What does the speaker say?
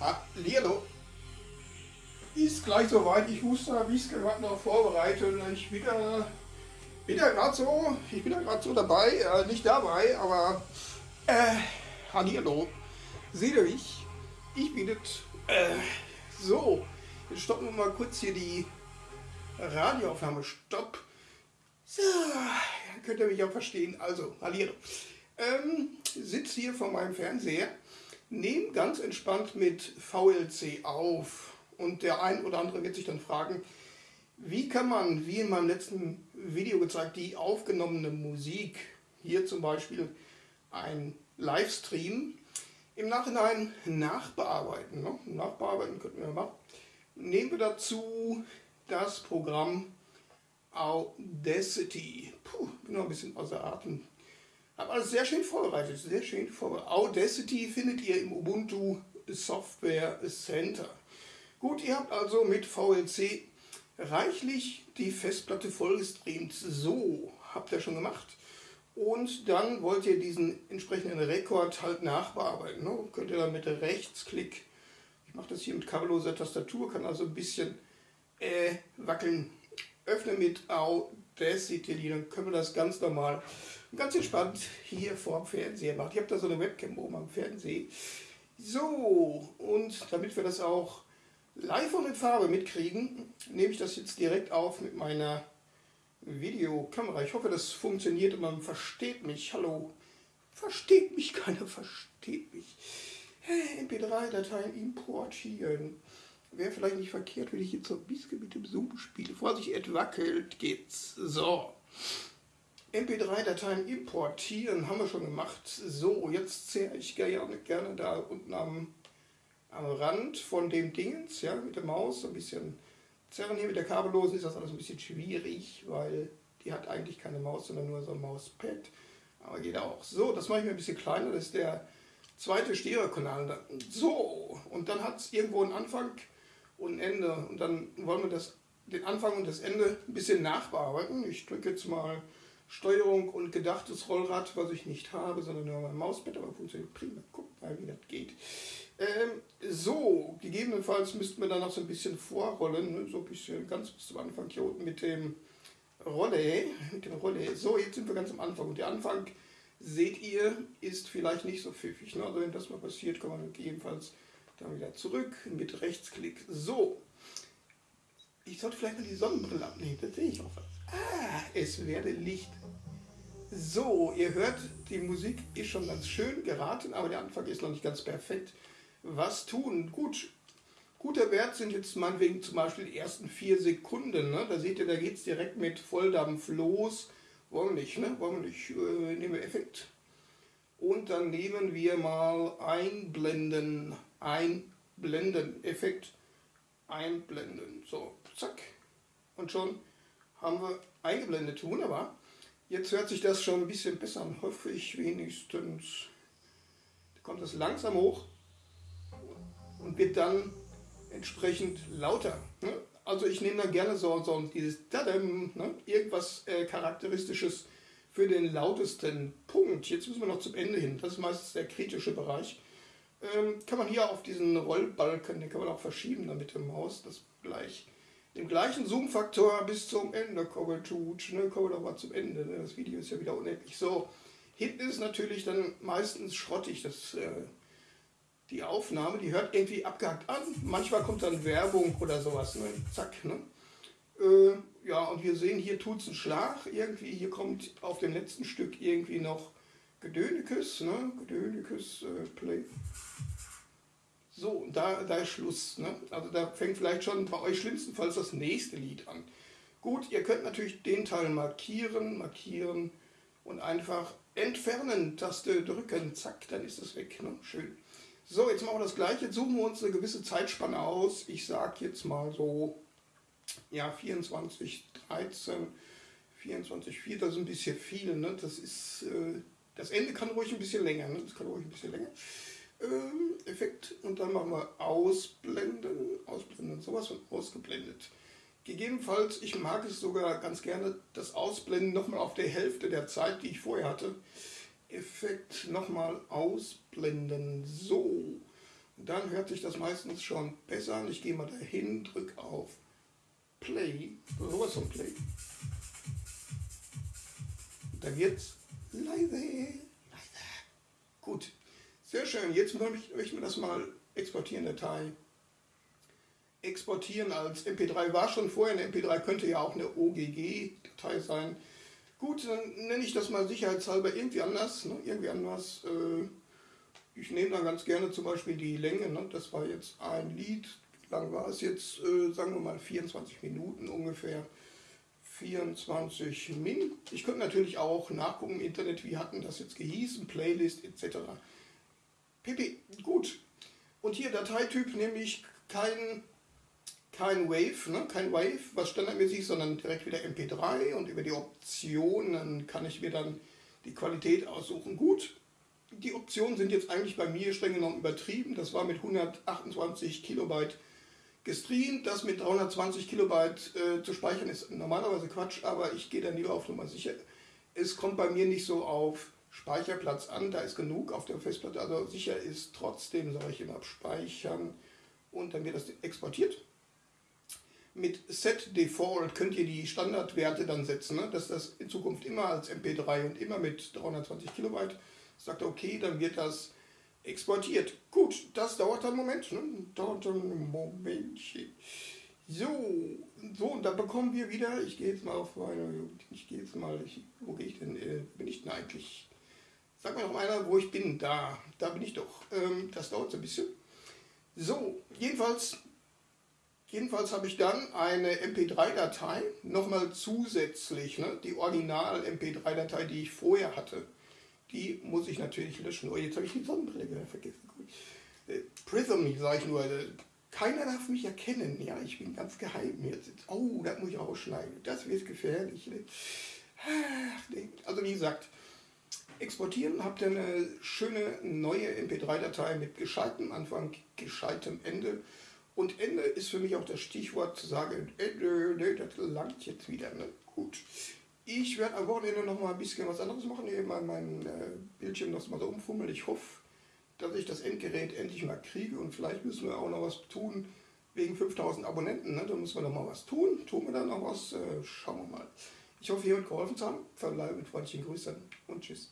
Hallihallo. Ist gleich soweit. Ich muss da, wie es gerade noch vorbereiten. Ich bin da, bin da gerade so, ich bin da gerade so dabei, äh, nicht dabei, aber äh, Hallihallo. Seht ihr mich? Ich bin das. Äh, so, jetzt stoppen wir mal kurz hier die Radioaufnahme. Stopp. So, dann könnt ihr mich auch verstehen. Also, Hallihallo. Ähm, sitze hier vor meinem Fernseher nehme ganz entspannt mit VLC auf. Und der ein oder andere wird sich dann fragen, wie kann man, wie in meinem letzten Video gezeigt, die aufgenommene Musik, hier zum Beispiel ein Livestream, im Nachhinein nachbearbeiten. Ne? Nachbearbeiten könnten wir machen. Nehmen wir dazu das Programm Audacity. Puh, bin noch ein bisschen außer Atem. Habe alles sehr schön vorbereitet, sehr schön vorbereitet. Audacity findet ihr im Ubuntu Software Center. Gut, ihr habt also mit VLC reichlich die Festplatte vollgestreamt. So, habt ihr schon gemacht. Und dann wollt ihr diesen entsprechenden Rekord halt nachbearbeiten. Ne? Könnt ihr dann mit Rechtsklick, ich mache das hier mit kabelloser Tastatur, kann also ein bisschen äh, wackeln. Öffne mit Audacity, dann können wir das ganz normal ganz entspannt hier vor dem Fernseher macht. Ich habe da so eine Webcam oben am Fernseher. So, und damit wir das auch live und in Farbe mitkriegen, nehme ich das jetzt direkt auf mit meiner Videokamera. Ich hoffe, das funktioniert und man versteht mich. Hallo, versteht mich, keiner versteht mich. MP3-Dateien importieren. Wäre vielleicht nicht verkehrt, wenn ich jetzt so ein bisschen mit dem Zoom spiele. Vorsicht, es wackelt geht's. So. MP3-Dateien importieren haben wir schon gemacht. So, jetzt zähre ich gerne, gerne da unten am, am Rand von dem Dingens, ja, mit der Maus, ein bisschen zerren. Hier mit der kabellosen ist das alles ein bisschen schwierig, weil die hat eigentlich keine Maus, sondern nur so ein Mauspad. Aber geht auch. So, das mache ich mir ein bisschen kleiner, das ist der zweite Stereokanal. So, und dann hat es irgendwo einen Anfang und ein Ende. Und dann wollen wir das, den Anfang und das Ende ein bisschen nachbearbeiten. Ich drücke jetzt mal Steuerung und gedachtes Rollrad, was ich nicht habe, sondern nur mein Mauspad, aber funktioniert prima. Guckt mal, wie das geht. Ähm, so, gegebenenfalls müssten wir dann noch so ein bisschen vorrollen, ne? so ein bisschen ganz bis zum Anfang hier unten mit dem Rolle, mit dem Rolle. So, jetzt sind wir ganz am Anfang und der Anfang, seht ihr, ist vielleicht nicht so pfiffig. Ne? Also wenn das mal passiert, kann man gegebenenfalls dann wieder zurück mit Rechtsklick. So, ich sollte vielleicht mal die Sonnenbrille abnehmen, das sehe ich auch was. Ah, es werde Licht. So, ihr hört, die Musik ist schon ganz schön geraten, aber der Anfang ist noch nicht ganz perfekt. Was tun? Gut, guter Wert sind jetzt meinetwegen zum Beispiel die ersten vier Sekunden. Ne? Da seht ihr, da geht es direkt mit Volldampf los. Wollen wir nicht, ne? Wollen wir nicht. Äh, nehmen wir Effekt. Und dann nehmen wir mal Einblenden. Einblenden. Effekt. Einblenden. So, zack. Und schon haben wir eingeblendet. Wunderbar. Jetzt hört sich das schon ein bisschen besser an, hoffe ich wenigstens. Da kommt das langsam hoch und wird dann entsprechend lauter. Ne? Also ich nehme da gerne so, so dieses Tadam, ne? irgendwas äh, Charakteristisches für den lautesten Punkt. Jetzt müssen wir noch zum Ende hin. Das ist meistens der kritische Bereich. Ähm, kann man hier auf diesen Rollbalken, den kann man auch verschieben dann mit der Maus, das gleich den gleichen Zoom-Faktor bis zum Ende kommen tut. Ne, kommen wir doch mal zum Ende. Ne? Das Video ist ja wieder unendlich. So, hinten ist natürlich dann meistens schrottig. Das, äh, die Aufnahme, die hört irgendwie abgehackt an. Manchmal kommt dann Werbung oder sowas. Ne? Zack. Ne? Äh, ja, und wir sehen, hier tut es einen Schlag. Irgendwie, hier kommt auf dem letzten Stück irgendwie noch Gedönekes. Ne? Gedönekes äh, Play. So, da, da ist Schluss. Ne? Also da fängt vielleicht schon bei euch schlimmstenfalls das nächste Lied an. Gut, ihr könnt natürlich den Teil markieren, markieren und einfach entfernen, Taste drücken, zack, dann ist es weg. Ne? Schön. So, jetzt machen wir das gleiche. Jetzt suchen wir uns eine gewisse Zeitspanne aus. Ich sage jetzt mal so, ja, 24, 13, 24, 4, das ist ein bisschen viel. Ne? Das, ist, äh, das Ende kann ruhig ein bisschen länger. Ne? Das kann ruhig ein bisschen länger. Ähm, Effekt und dann machen wir Ausblenden, Ausblenden, sowas von ausgeblendet. Gegebenenfalls, ich mag es sogar ganz gerne, das Ausblenden nochmal auf der Hälfte der Zeit, die ich vorher hatte. Effekt nochmal ausblenden, so. dann hört sich das meistens schon besser an. Ich gehe mal dahin, drücke auf Play, sowas von Play. Dann wird's leise, leise. Gut, sehr schön. Jetzt möchte ich mir das mal exportieren, Datei. Exportieren als MP3 war schon vorher eine MP3, könnte ja auch eine OGG-Datei sein. Gut, dann nenne ich das mal sicherheitshalber irgendwie anders. Ne? Irgendwie anders. Äh, ich nehme dann ganz gerne zum Beispiel die Länge. Ne? Das war jetzt ein Lied. Lang war es jetzt? Äh, sagen wir mal 24 Minuten ungefähr. 24 Min. Ich könnte natürlich auch nachgucken im Internet, wie hatten das jetzt gehießen, Playlist etc. pp. Gut. Und hier Dateityp nämlich kein kein Wave, ne? kein Wave, was standardmäßig sondern direkt wieder MP3 und über die Optionen kann ich mir dann die Qualität aussuchen. Gut, die Optionen sind jetzt eigentlich bei mir streng genommen übertrieben. Das war mit 128 Kilobyte gestreamt. Das mit 320 Kilobyte äh, zu speichern ist normalerweise Quatsch, aber ich gehe dann lieber auf Nummer sicher. Es kommt bei mir nicht so auf Speicherplatz an, da ist genug auf der Festplatte. Also sicher ist trotzdem, sage ich immer, speichern und dann wird das exportiert mit Set Default könnt ihr die Standardwerte dann setzen, ne? dass das in Zukunft immer als MP3 und immer mit 320 Kilobyte sagt, okay, dann wird das exportiert. Gut, das dauert einen Moment, ne? dauert dann ein Momentchen. So, so, und dann bekommen wir wieder, ich gehe jetzt mal auf meine, ich gehe jetzt mal, ich, wo gehe ich denn, äh, bin ich denn eigentlich? Sag mir noch einer, wo ich bin, da, da bin ich doch. Ähm, das dauert so ein bisschen. So, jedenfalls Jedenfalls habe ich dann eine MP3-Datei, nochmal zusätzlich, ne, die Original-MP3-Datei, die ich vorher hatte. Die muss ich natürlich löschen. Oh, jetzt habe ich die Sonnenbrille vergessen. Äh, Prism, sage ich nur, äh, keiner darf mich erkennen. Ja, ich bin ganz geheim jetzt. Oh, das muss ich rausschneiden. Das wird gefährlich. Ne? Also wie gesagt, exportieren, habt ihr eine schöne neue MP3-Datei mit gescheitem Anfang, gescheitem Ende. Und Ende ist für mich auch das Stichwort zu sagen, Ende, nee, das langt jetzt wieder. Ne? Gut. Ich werde am Wochenende noch mal ein bisschen was anderes machen, eben mal mein äh, Bildschirm noch mal so umfummeln. Ich hoffe, dass ich das Endgerät endlich mal kriege und vielleicht müssen wir auch noch was tun wegen 5000 Abonnenten. Ne? Da müssen wir noch mal was tun. Tun wir dann noch was? Äh, schauen wir mal. Ich hoffe, ihr habt geholfen zu haben. Verbleibe mit freundlichen Grüßen und tschüss.